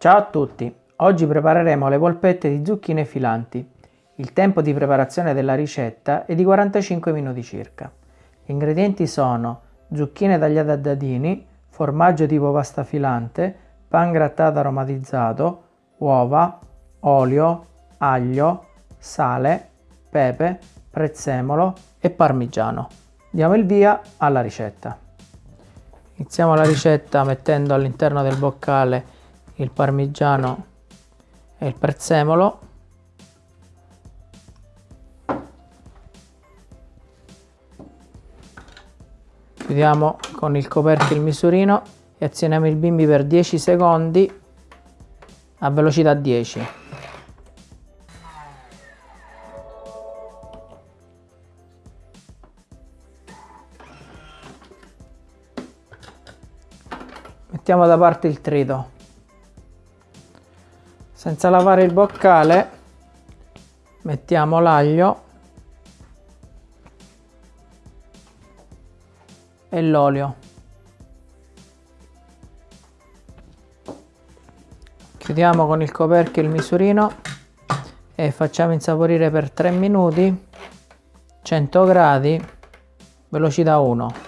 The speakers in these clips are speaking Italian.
Ciao a tutti! Oggi prepareremo le polpette di zucchine filanti. Il tempo di preparazione della ricetta è di 45 minuti circa. Gli ingredienti sono zucchine tagliate a dadini, formaggio tipo pasta filante, pan grattato aromatizzato, uova, olio, aglio, sale, pepe, prezzemolo e parmigiano. Diamo il via alla ricetta. Iniziamo la ricetta mettendo all'interno del boccale il parmigiano e il prezzemolo. Chiudiamo con il coperchio il misurino e azioniamo il bimbi per 10 secondi a velocità 10 mettiamo da parte il trito senza lavare il boccale mettiamo l'aglio e l'olio. Chiudiamo con il coperchio il misurino e facciamo insaporire per 3 minuti 100 gradi velocità 1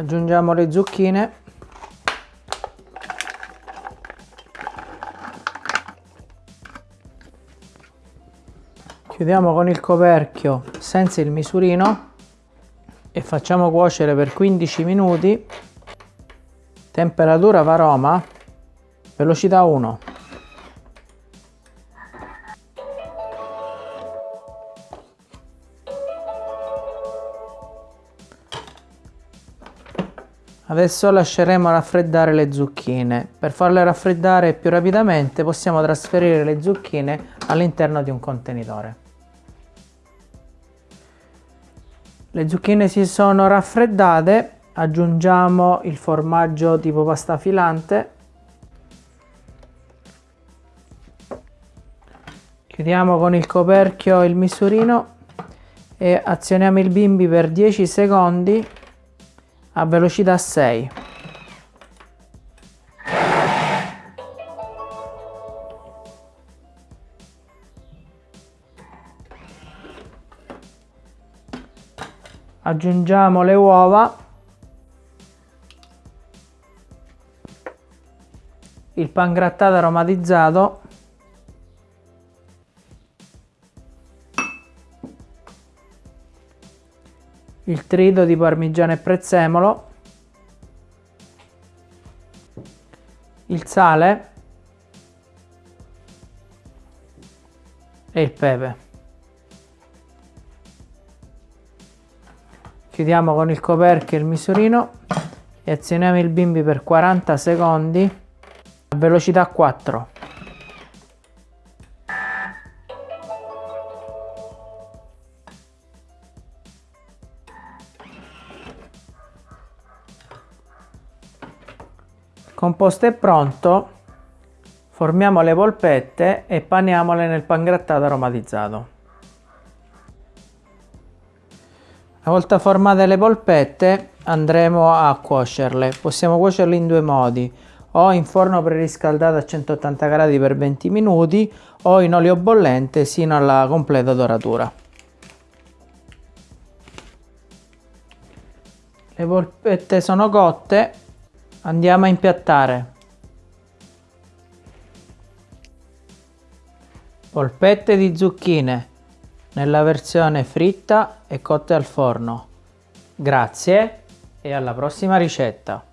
aggiungiamo le zucchine. Chiudiamo con il coperchio senza il misurino e facciamo cuocere per 15 minuti. Temperatura varoma velocità 1 Adesso lasceremo raffreddare le zucchine. Per farle raffreddare più rapidamente possiamo trasferire le zucchine all'interno di un contenitore. Le zucchine si sono raffreddate, aggiungiamo il formaggio tipo pasta filante. Chiudiamo con il coperchio il misurino e azioniamo il bimbi per 10 secondi a velocità 6 aggiungiamo le uova. Il pan grattato aromatizzato il trito di parmigiano e prezzemolo, il sale e il pepe. Chiudiamo con il coperchio il misurino e azioniamo il bimbi per 40 secondi a velocità 4. Composto è pronto formiamo le polpette e paniamole nel pangrattato aromatizzato. Una volta formate le polpette andremo a cuocerle. Possiamo cuocerle in due modi. O in forno preriscaldato a 180 gradi per 20 minuti o in olio bollente sino alla completa doratura. Le polpette sono cotte Andiamo a impiattare. Polpette di zucchine nella versione fritta e cotte al forno. Grazie e alla prossima ricetta.